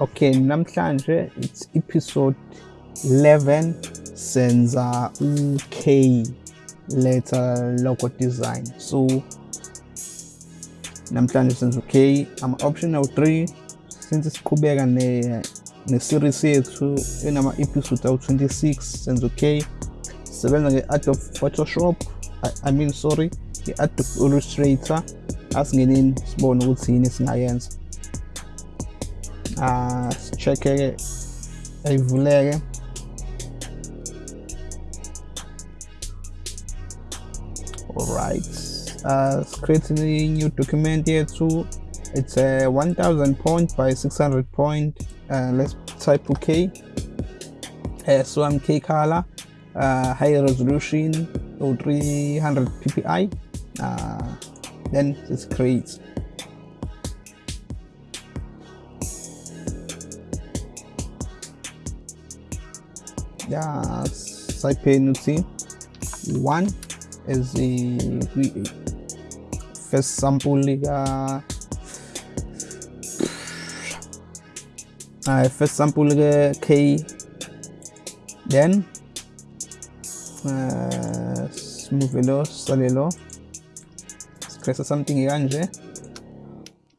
okay namhlanje it's episode 11 senza u-k letter logo design. So namhlanje senza u-k ama-optional 3 since it's siqhubeka ne-series yethu enama-episode awu-26 senza u-k sisebenza nge-adobe photoshop I, i mean sorry i-adobe illustrator. Asingeneni sibone ukuthi yini esingayenza uh, sicheck-ke ayivuleke alright uh, create a new document here too. It's a 1000 point by 600 point uh, let's type okay uh, so i'm k color uh, high resolution or 300 ppi uh, then it's create the cypernuclein one is the first sample liga uh, uh, first sample liga uh, k. Then uh, smoothelo salelo sikresa something ikanje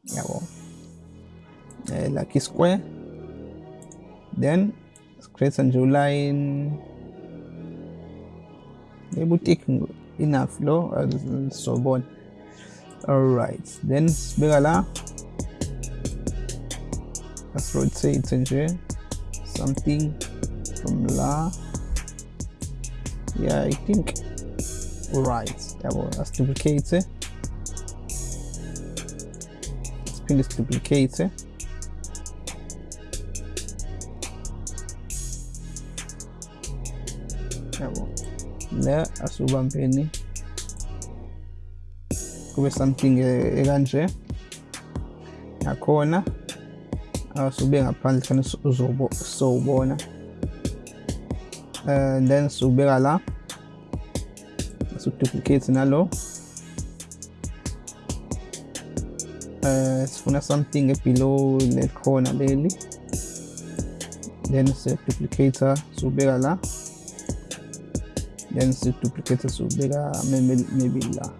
yeah uh, lucky square. Then Grace and July in the boutique in Aflo so Sorbonne. Alright, then Begala. In here. something from La. Yeah I think. Alright, that was duplicated. It's been duplicated. Asubambeni kube something ekanje. Nakhona asube ngaphandle khona uzobona and then subeka la. Suduplicate nalo. Uh, sifuna something below le corner leli. Then siduplicator subeka la. then set duplicate se subega maybe la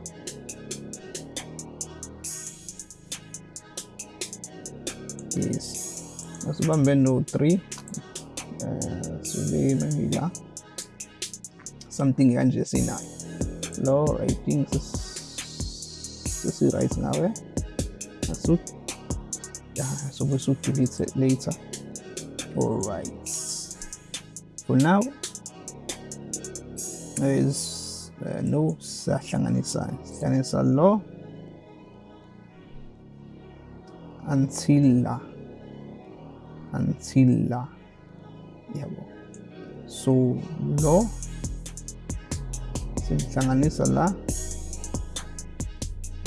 yes. Nasuba mbendo 3 uh, subega maybe la something kanje sinayo lo writing sesiright ngawe now. Eh? yeah, so we'll shoot it later. All right. For now is uh, no sahlanganisa hlanganisa lo until until yabo so lo silihlanganisa la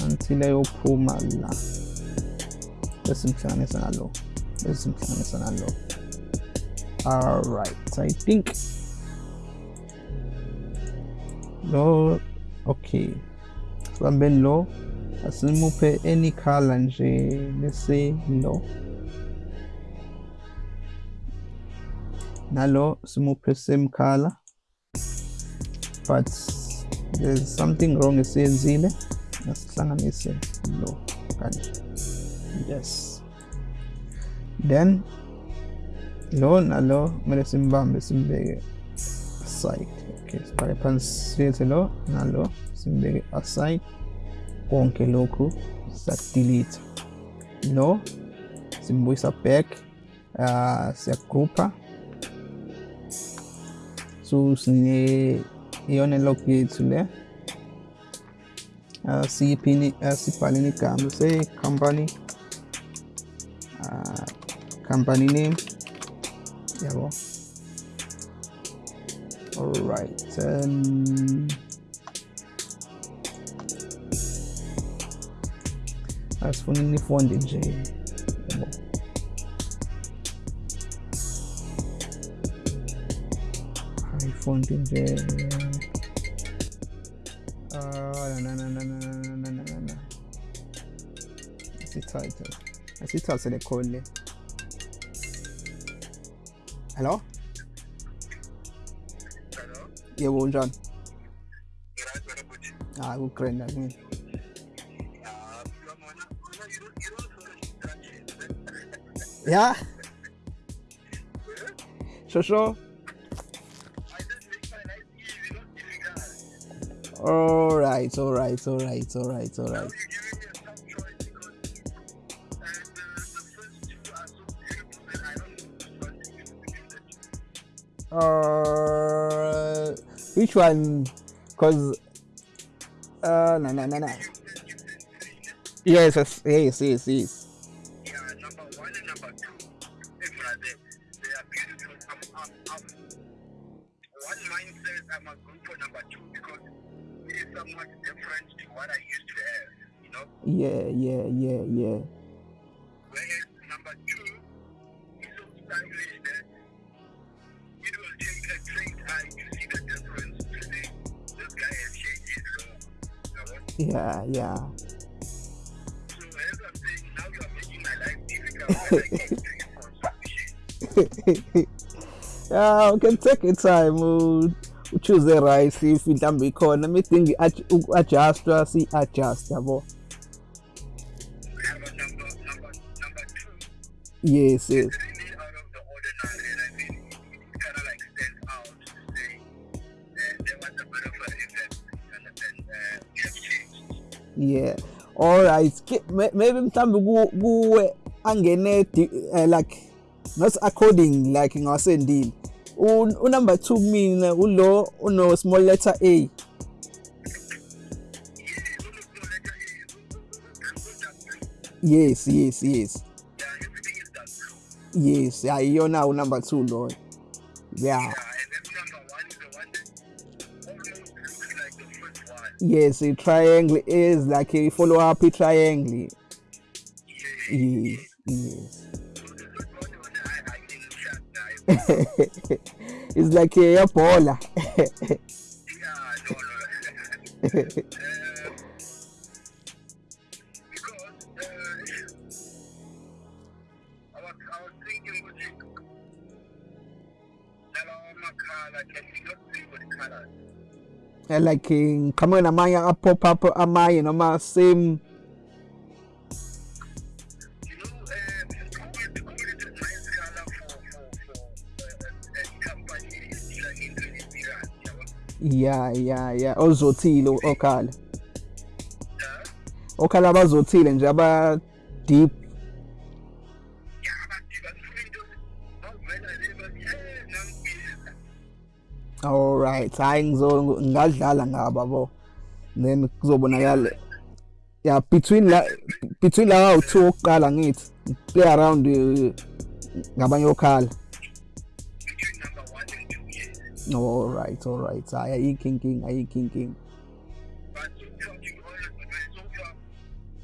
until ayophuma la. Besimhlanganisa nalo besimhlanganisa nalo. All right i think lo okay sibambeni lo. Asimuphe any color nje lese lo. Nalo simuphe same color. But there's something wrong esiyenzile asihlanganise lo kanje yes. Then lo nalo kumele simbambe simbeke aside lo nalo simbeke aside konke lokhu siyadelete lo simbuyisa back. Uh, siyagroupa so sine iyona log yethu le uh, siyiphini uh, sibhaleni igama se-company uh, company. Name. Yabo alright um, asifuna inifonde nje yabo ifonde nje ah na na na na na na na na na isithathe asithathe le call le hello Hello? Yebo unjani hayi kugrand akini Ah, follow instructions, ya difficult. all right all right all right all right all right. Uh, which one two. uh no no no no yes yes yes yes yes yeah can take your time uh, choose the right if mhlawumbe ikhona midinga uku-adjustwa si-adjust yabo We have a number, number, number two. yes yes It's really out of the ordinary, and I think it, it kind of like stands out to uh, there was a bit of an effect, and then uh, we have changed. yeah all right maybe mhlawumbe ku- kuwe angene di- eh, like not according like ngiwasendile U- unumber two kumina uh, ulo uno small letter a Yeah, yes yes yes Yeah, yes yeah two yeah Yeah, and then number the first one. yes a triangle is like a follow up a triangle Yeah. yes yes it's like a Ebola. Yeah, no, no. uh, because uh, I was, I was you, nalawa makhala, ya ya ya. Ozothile okhala okhala abazothile nje aba deep. All right. Hayi ngizo ngadlala ngaba bo. Then kuzobonakala. Yeah between la between la u2 oqala ngithi play around eh, ngabanye okhala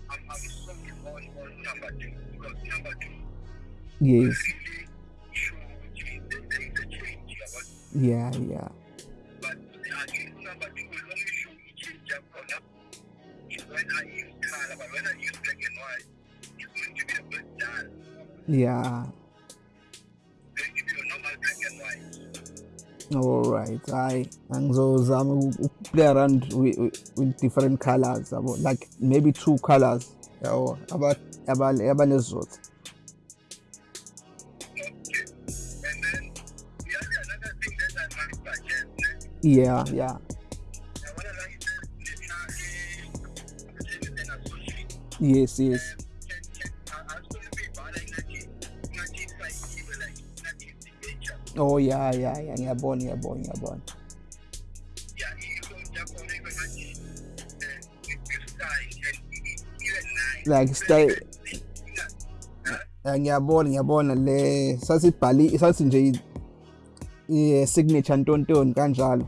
I'm, I'm sold on, on number two because number two yes. Yeah, yeah. Yeah alright hayi angizozama u- um, play around with, with, different colors yabo like maybe two colors yabo abanezizotha Okay. And then the oh yeah yeah yeah ngiyabona ngiyabona ngiyabona Yeah. Like style- ngiyabona ngiyabona le sasibhali sathi nje i- signature ntontoni kanjalo?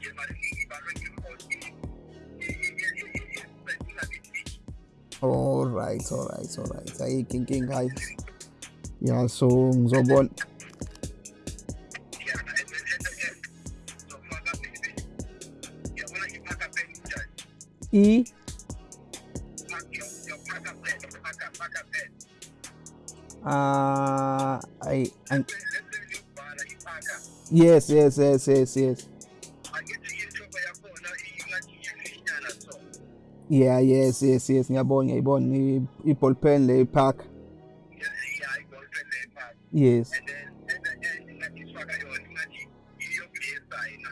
It's barring because alright alright alright ayikho inkinga ngizobona Yeah, so i up pen. uh, i ipaka yes yes yes yes yes. Yeah yes yes yes ngiyabona ngiyayibona i- i-ball pen le park iyokulesayina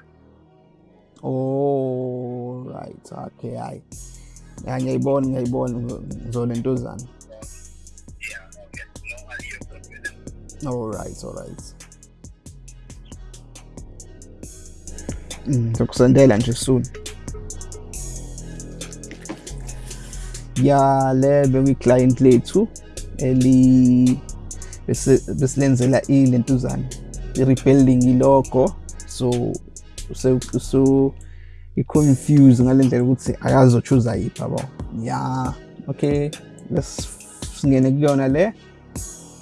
oh right okay hayi ya ngiyayibona ngiyayibona ngizolentuzana yeah okay. No aliyo confidence all right all right Mm, sokusendela nje soon. Ya le bekuyiclient lethu eli bese- besilenzela ilentuzana i-rebuilding ilogo so so so i-confuse ngale ndlela ukuthi akazochuza yiphi yabo? Ya okay let's singene kuyona le.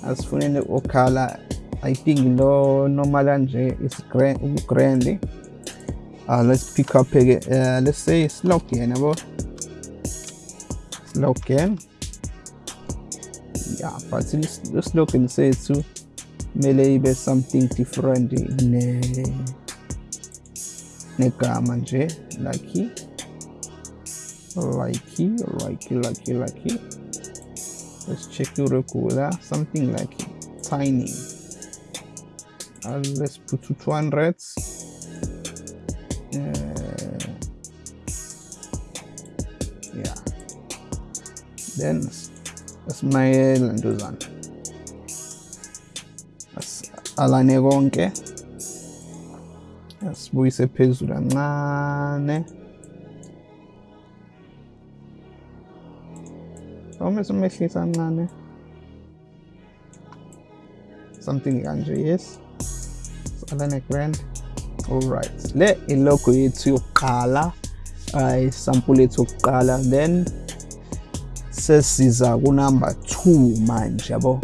Asifuneni okhala. I think lo normal kanje is grand ugrand uh, let's pick up uh, let's say slogan yabo? Slogan yeah but the slogan sethu kumele ibe something different ne negama nje. Like like like like like let's check your regular something like tiny. Uh, let's put to 200 uh, yeah. Then ntuzana As- alane konke. Asibuyise phezulu kancane. Uma simehlisa kancane. Something kanje yes. Alane grand. Alright le ilogo yethu yokuqala uh, isampuli yethu yokuqala then sesiza kunumber 2 manje yabo?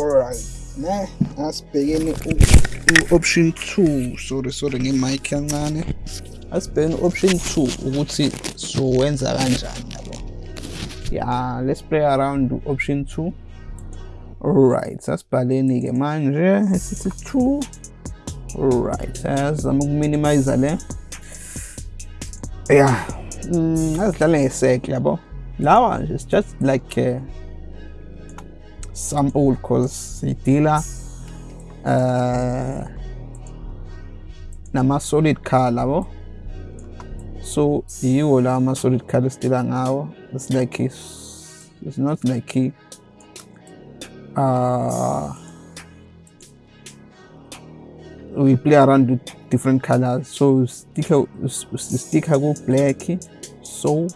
Alright ne asibhekeni u-option 2 sorry sorry ngemic kancane. Asibhekeni u-option 2 ukuthi sowenza kanjani yabo? Yeah let's play around option 2 alright sasibhaleni ke manje sithi 2 alright sayazama ukuminimize le. Yeah mm, azidlale ngesekle yabo lawa nje it's just like uh, sample cause sidila uh, nama-solid color yabo so yiwo lawa ama-solid color sidila ngawo it's like it's, not like uh, we play around with different colors. So sticker sticker ku black so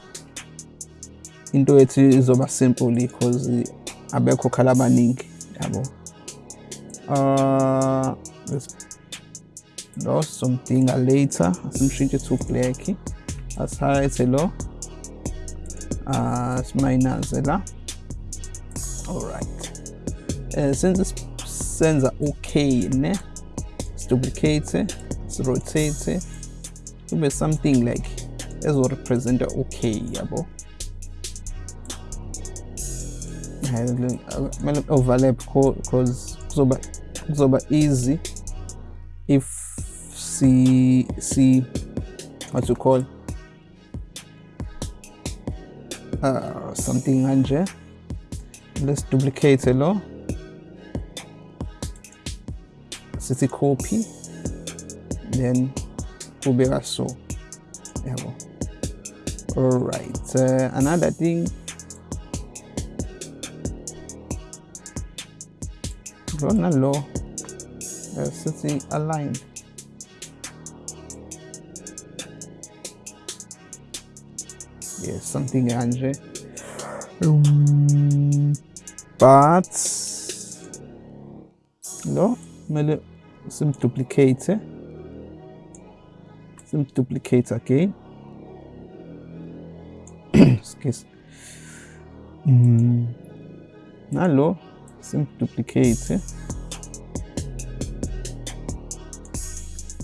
into ethu izoba simple because abekho khala abaningi yabo? Uh let's lost something later. Asimshintshe to black. Asihayethe lo. Uh simayinaze la. Alright. Uh, since senza okay ne? Duplicate rotate. Kube something like ezo-representa okay yabo. Kumele overlap cause kuzoba kuzoba easy if si si what you call uh, something kanje. Let's duplicate lo. Sithi copy then kubeka so yabo all right uh, another thing. Lo nalo uh, sithi aligned yes something kanje um, but lo kumele simduplicate simduplicate again. Excuse mm. nalo simduplicate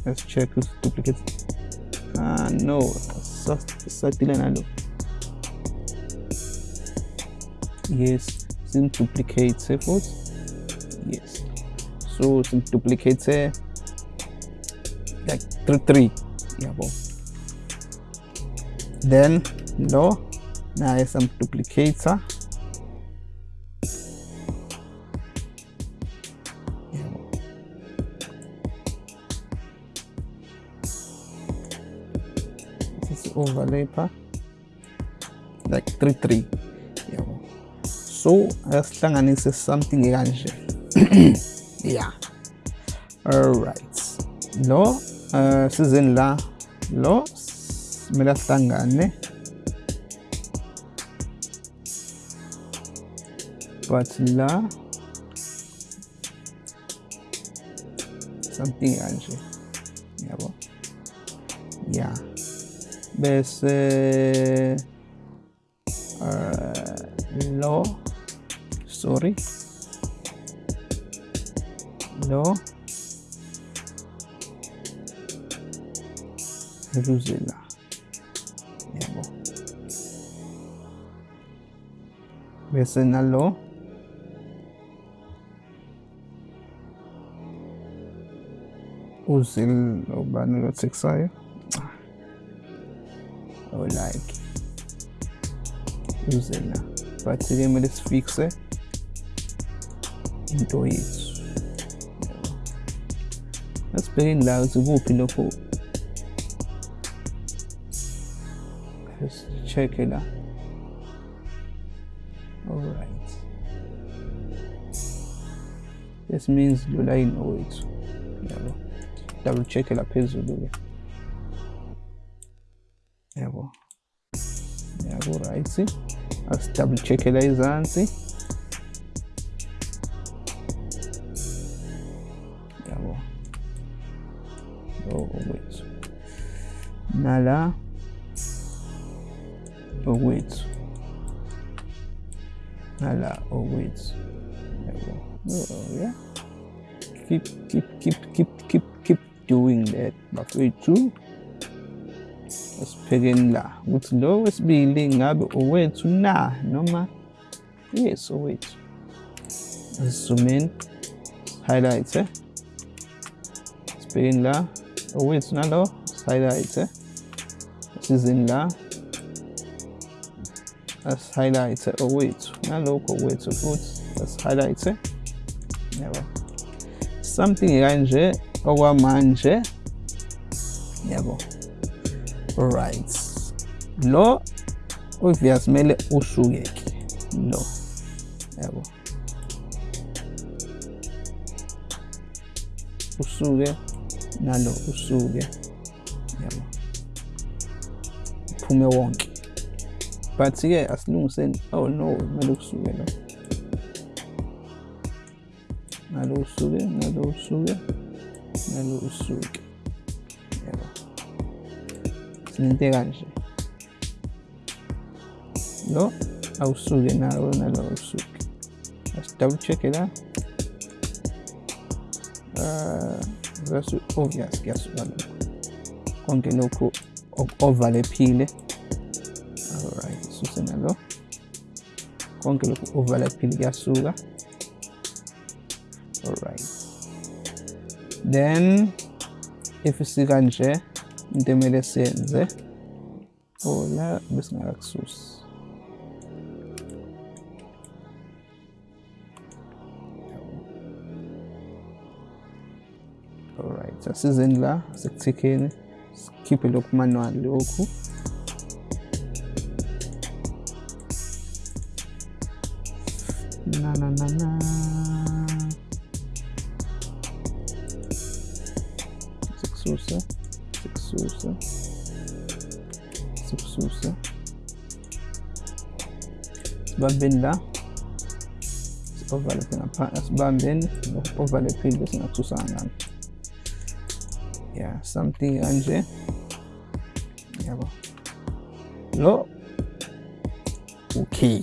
let's check this duplicate. Ah no. Satile nalo yes. Simduplicate futhi yes. So simduplicate like 3 3 yabo then lo naye samduplicator yabo this is like 3 3 yabo so asihlanganise something kanje yeah. Alright lo uh, sizeni la lo kumele ahlangane but la something kanje yabo yeah bese uh, lo. Sorry. Lo Ruzela yabo bese nalo uzil ubani lo texayo ah. oh like. Uzela but ke kumele sifixe into yethu asibhekeni la ukuthi kuphi lokho Let's check it out. All right. This means the line wethu. Yabo. Double check it up la phezulu ke. Yabo. Yabo right. As double check la izansi. Yabo. Oh wait. Nala okwethu ngala okwethu yabo oh yeah keep keep keep keep keep keep doing that bafethu asiphekeni la ukuthi lo wesibili ngabe owethu na noma yes owethu. Zoom in highlight eh? Sibhekeni la owethu nalo highlight eh? Asizeni la as-highlight owethu nalokho owethu futhi as-highlight yabo something kanje okwamanje yabo right. Lo. Obvious kumele usuke-ke lo. Yabo usuke nalo usuke yabo uphume wonke but-ke asilungiseni oh no? Kumele kusuke lo nalo usuke nalo usuke nalo usuke yabo sinento kanje lo awusuke nawo nalo awusuke as double check la uh that's obvious kuyasuka lokho konke lokhu nalo konke lokhu ovalephile kuyasuka. Alright then if sikanje into emele siyenze oh la besingakakususi alright asizeni la sekuthikeni sikhiphe lokhu manual lokhu na na na na. Sikususa sikususa sikususa sibambeni la si-overlappe ngapha sibambeni overlappile bese ngasusa ngani. Yeah something kanje. Yabo. Lo okay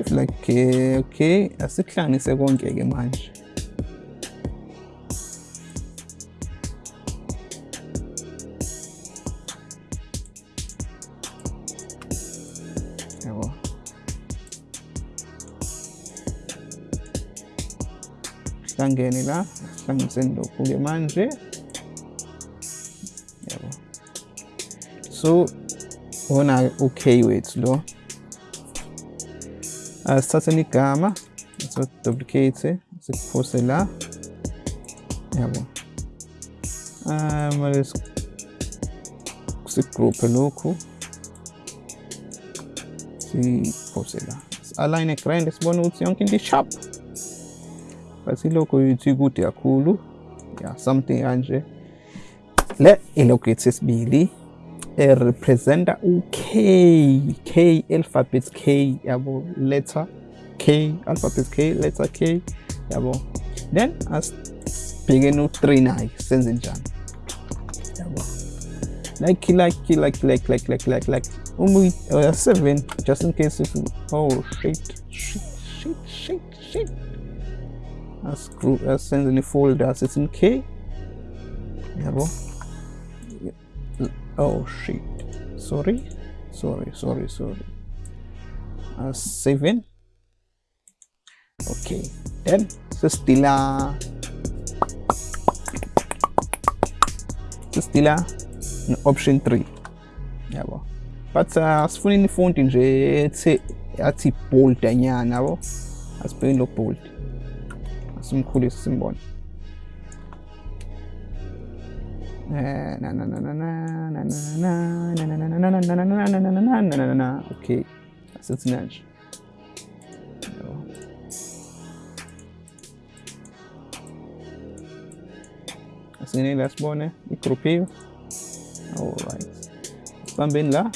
if like eh, okay asikuhlanganise konke ke manje. Yabo. Sihlangene la sihlanganiseni lokhu-ke manje. Yabo. So wona okay wethu lo. stați în icama, să duplicate, să puse la. Ia bun. Am ales să grupe locul. Și puse la. Align ecran, deci bună opțiune când e shop. Pasi locul YouTube gute acolo. Ia something anje. Le, e locates bili. Esibili erepresenta u-k k alphabet k yabo letter k alphabet k letter k yabo. Then asibhekeni u-3 naye senze njani? Yabo. Like like like like like like like like uma uh, seven just in case if oh shit shit shit shit shit. Ascrew asenze ni-folder sithi k. Yabo oh shit. Sorry. Sorry sorry sorry. Uh, seven? Okay. Then sesitila sesitila option 3 yabo but uh, asifuni nifonti nje ethe athi bold anyana yabo asibhekeni lo bold simkhulise simbone Okay, das ist jetzt ein Mensch. السنين الأسبونة ميكروبيو alright سبامبين لا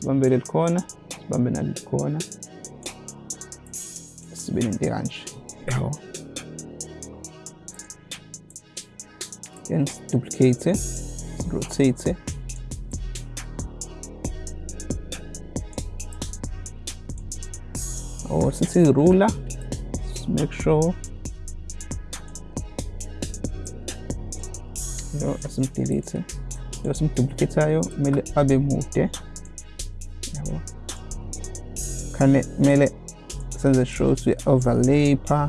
سبامبين الكونة سبامبين الكونة سبين الديرانش اهو and duplicate it rotate it or oh, since it's ruler just make sure yo asim delete yo asim duplicate ayo mele abe mude yabo kane mele senze shows we overlay pa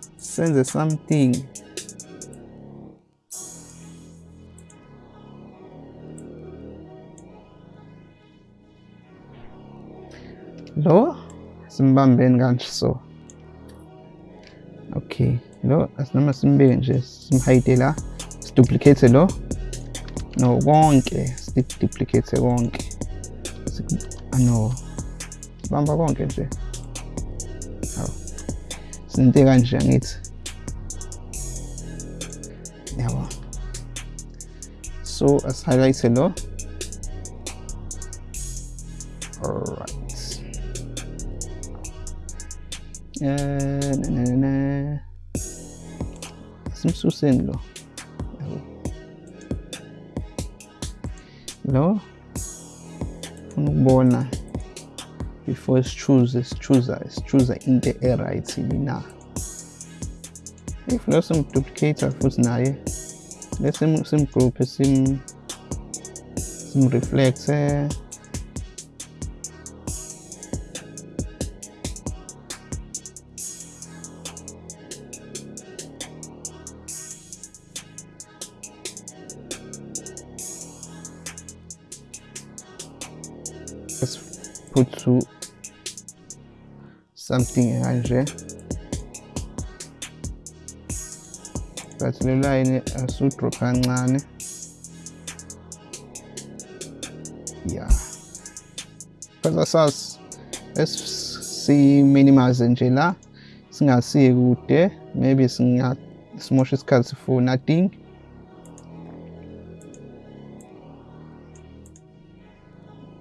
senze something. Lo simbambeni kanje so okay. Lo asinoma simbeke nje simhayide la. Siduplicate lo. No konke. Siduplicate konke. Ah, no. Sibamba konke nje. Sinte kanje angithi also as side hello. All right uh, na, na, na, it's sususin lo lo unokubona before sichuze sichuza sichuza into erayithi na. If lo sengiduplicata futhi naye dia sem sem grupo some sem reflexo let's put to something here bathilelwayini asudrop kancane. Ya. Kodwa sas esiminimize nje la singasiye kude maybe singasimosha isikhathi for nothing.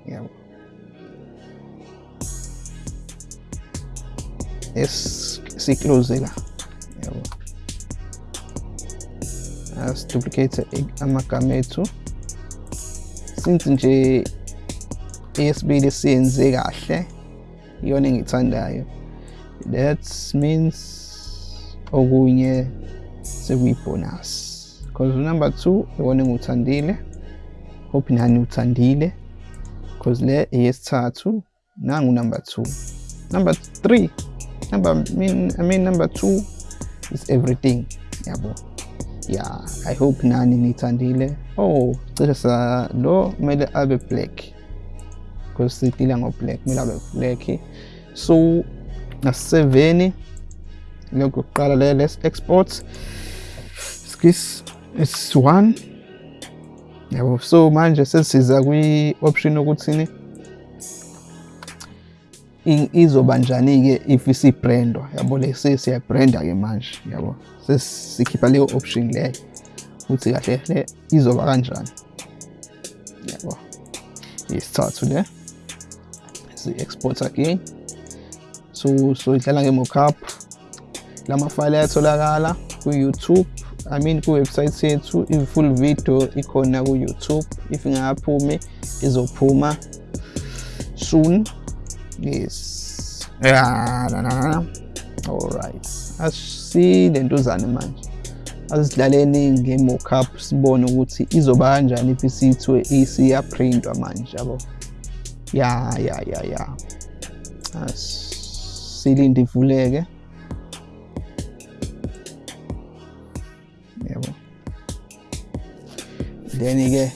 Yabo. Esiclose la. Asiduplicate amagama ethu since nje eyesibili siyenze kahle iyona engithandayo that means okunye sekuyibonus. Because number 2 iwona engiwuthandile. Hope nani uthandile. Because le eyesithathu nangu number 2 number 3 number I mean, I mean number 2 is everything yabo. yeah i hope nani nithandile oh. Cishe sa lo kumele abe black. Because sidila ngo-black kumele abe black. So na-7 lokuqala le let's export. Skis it's one. Yabo so manje sesiza kwi-option yokuthini izoba njani-ke if isibrandwa yabo le sesiyabranda-ke manje yabo. Sesikhipha leyo option leyo. Ukuthi kahle le izoba kanjani? Yabo. Yesithathu le si-export again. So so idlala nge-mockup. Lamafayile ayatholakala ku-youtube. I mean kuwebsite yethu i-full video ikhona ku-youtube. If ingakaphumi izophuma soon. Yes yeah, alright asilentuzane manje asidlaleni nge-mockup sibone ukuthi izoba kanjani if isithwe isiyaprintwa manje yabo? Ya ya ya ya. Silinde ivuleke yabo. Then-ke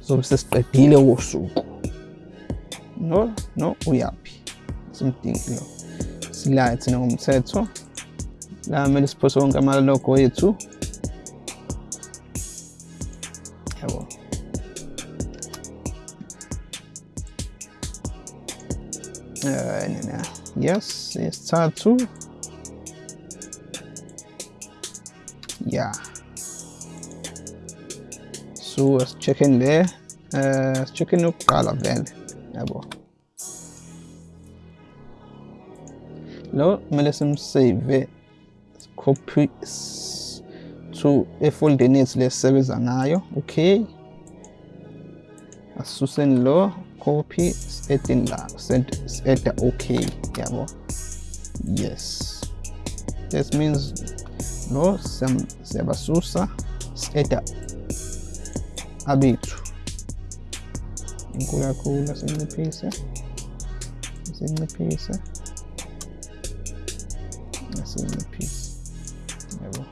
sobe sesiqedile wosuku no no uyaphi simdingi lo silayo thina ngomthetho la kumele siphose wonke amalogo ethu yabo Uh, yes yesithathu yeah. So asicheck-eni le uh sicheck-eni yokuqala vele yabo. Lo kumele simsave copy to efoldeni yethu lesisebenza ngayo okay? Asisuseni lo copy edeni la eda okay yes. This means lo siyabasusa eda abethu ancora con la segna presa la segna presa la segna presa evo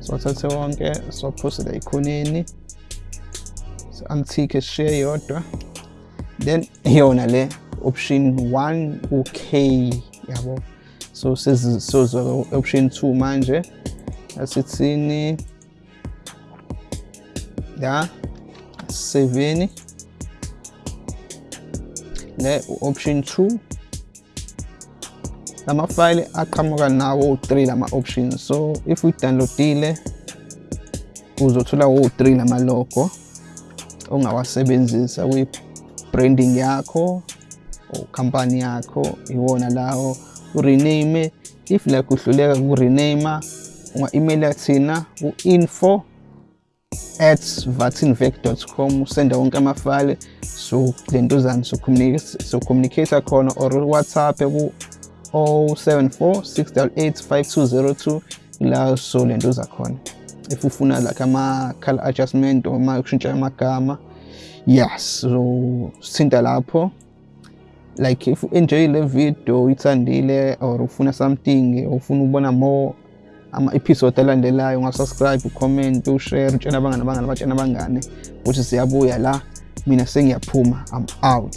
sotatsewo konke sophostela ikhoneni antique share yodwa then yona le option 1 okay yabo so sezizwa option 2 manje asithini la 7 né, option 2 lama file aqhamuka nawo u3 lama options so if uyidownloadile uzothola wo-3 lama logo ongawasebenzisa kwi-branding yakho company yakho iwona lawo urename if like uhluleka kurename unga-emaila thina ku-info at vatinvec.com usenda wonke amafayile so lentuzana socommunicate khona or whatsapp ku 074 688 5202 ila so lentuza khona. If ufuna like ama-color adjustment or uma kushintsha amagama yes so sithinta lapho. Like if enjoy le video uyithandile or ufuna something or ufuna ukubona more ama-episode alandelayo ungasubscribe ucomment ushare utshena abangani abangani abatshena abangane ukuthi siyabuya la mina sengiyaphuma i'm out.